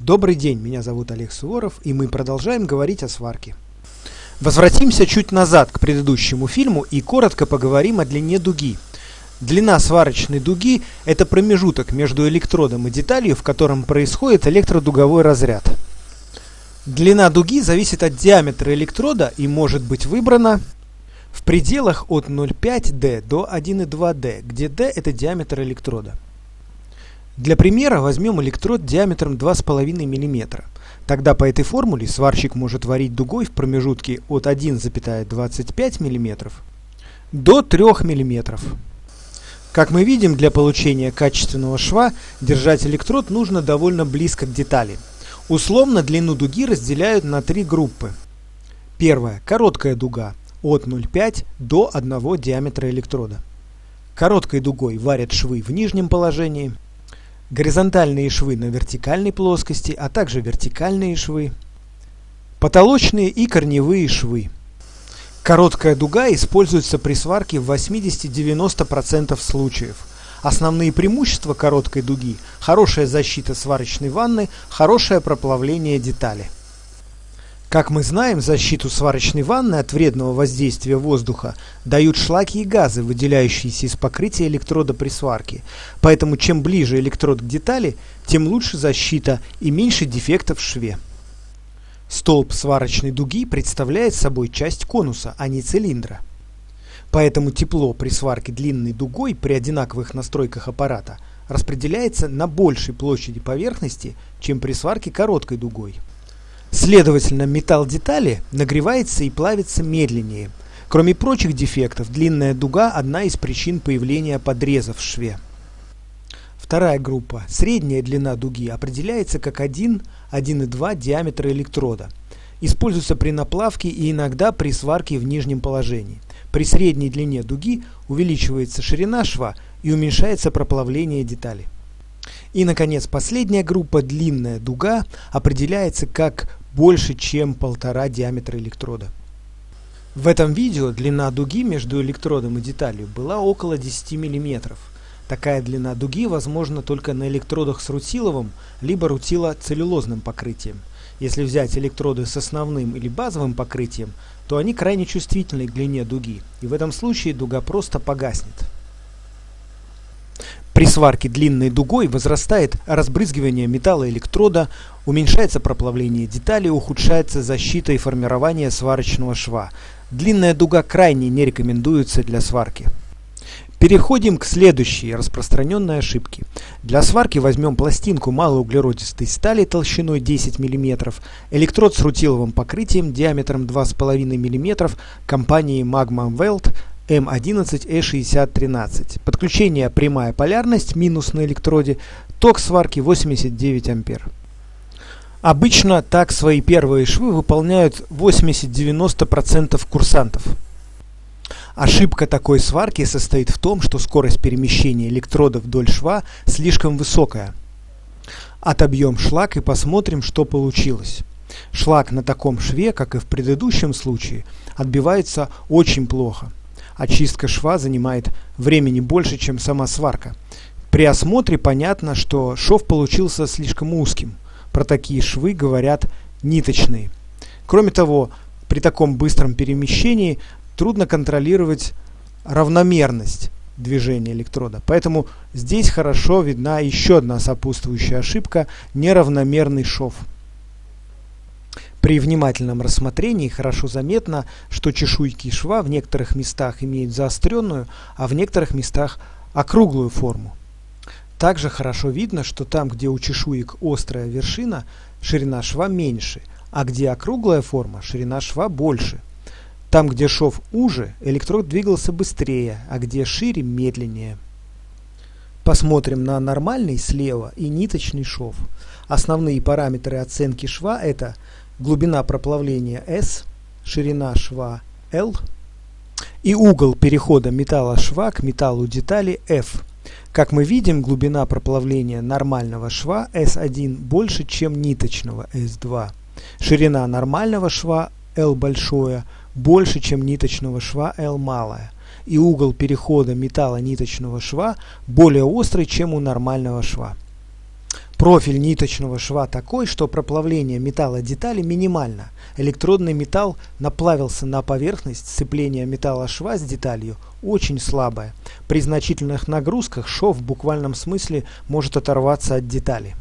Добрый день, меня зовут Олег Суворов, и мы продолжаем говорить о сварке. Возвратимся чуть назад к предыдущему фильму и коротко поговорим о длине дуги. Длина сварочной дуги – это промежуток между электродом и деталью, в котором происходит электродуговой разряд. Длина дуги зависит от диаметра электрода и может быть выбрана в пределах от 0,5D до 1,2D, где D – это диаметр электрода. Для примера возьмем электрод диаметром 2,5 мм. Тогда по этой формуле сварщик может варить дугой в промежутке от 1,25 мм до 3 мм. Как мы видим, для получения качественного шва держать электрод нужно довольно близко к детали. Условно длину дуги разделяют на три группы. Первая – короткая дуга от 0,5 до 1 диаметра электрода. Короткой дугой варят швы в нижнем положении – горизонтальные швы на вертикальной плоскости, а также вертикальные швы, потолочные и корневые швы. Короткая дуга используется при сварке в 80-90% случаев. Основные преимущества короткой дуги – хорошая защита сварочной ванны, хорошее проплавление детали. Как мы знаем, защиту сварочной ванны от вредного воздействия воздуха дают шлаки и газы, выделяющиеся из покрытия электрода при сварке. Поэтому чем ближе электрод к детали, тем лучше защита и меньше дефектов в шве. Столб сварочной дуги представляет собой часть конуса, а не цилиндра. Поэтому тепло при сварке длинной дугой при одинаковых настройках аппарата распределяется на большей площади поверхности, чем при сварке короткой дугой. Следовательно, металл детали нагревается и плавится медленнее. Кроме прочих дефектов, длинная дуга – одна из причин появления подрезов в шве. Вторая группа. Средняя длина дуги определяется как 1-1,2 диаметра электрода. Используется при наплавке и иногда при сварке в нижнем положении. При средней длине дуги увеличивается ширина шва и уменьшается проплавление детали. И, наконец, последняя группа, длинная дуга, определяется как больше, чем полтора диаметра электрода. В этом видео длина дуги между электродом и деталью была около 10 мм. Такая длина дуги возможна только на электродах с рутиловым либо рутилоцеллюлозным покрытием. Если взять электроды с основным или базовым покрытием, то они крайне чувствительны к длине дуги, и в этом случае дуга просто погаснет. При сварке длинной дугой возрастает разбрызгивание металла электрода, уменьшается проплавление деталей, ухудшается защита и формирование сварочного шва. Длинная дуга крайне не рекомендуется для сварки. Переходим к следующей распространенной ошибке. Для сварки возьмем пластинку малоуглеродистой стали толщиной 10 мм, электрод с рутиловым покрытием диаметром 2,5 мм компании Magma Weld М11E6013. Подключение прямая полярность, минус на электроде, ток сварки 89 ампер. Обычно так свои первые швы выполняют 80-90% курсантов. Ошибка такой сварки состоит в том, что скорость перемещения электрода вдоль шва слишком высокая. Отобьем шлак и посмотрим, что получилось. Шлак на таком шве, как и в предыдущем случае, отбивается очень плохо очистка шва занимает времени больше, чем сама сварка. При осмотре понятно, что шов получился слишком узким. Про такие швы говорят ниточные. Кроме того, при таком быстром перемещении трудно контролировать равномерность движения электрода. Поэтому здесь хорошо видна еще одна сопутствующая ошибка – неравномерный шов. При внимательном рассмотрении хорошо заметно, что чешуйки шва в некоторых местах имеют заостренную, а в некоторых местах округлую форму. Также хорошо видно, что там, где у чешуек острая вершина, ширина шва меньше, а где округлая форма, ширина шва больше. Там, где шов уже, электрод двигался быстрее, а где шире – медленнее. Посмотрим на нормальный слева и ниточный шов. Основные параметры оценки шва – это глубина проплавления S, ширина шва L и угол перехода металла шва к металлу детали F. Как мы видим, глубина проплавления нормального шва S1 больше, чем ниточного S2. Ширина нормального шва L большое больше, чем ниточного шва L малое. И угол перехода металла ниточного шва более острый, чем у нормального шва. Профиль ниточного шва такой, что проплавление металла детали минимально. Электродный металл наплавился на поверхность, сцепление металла шва с деталью очень слабое. При значительных нагрузках шов в буквальном смысле может оторваться от детали.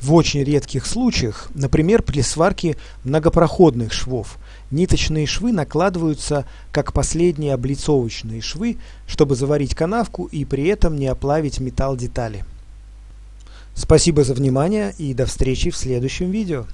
В очень редких случаях, например при сварке многопроходных швов, ниточные швы накладываются как последние облицовочные швы, чтобы заварить канавку и при этом не оплавить металл детали. Спасибо за внимание и до встречи в следующем видео.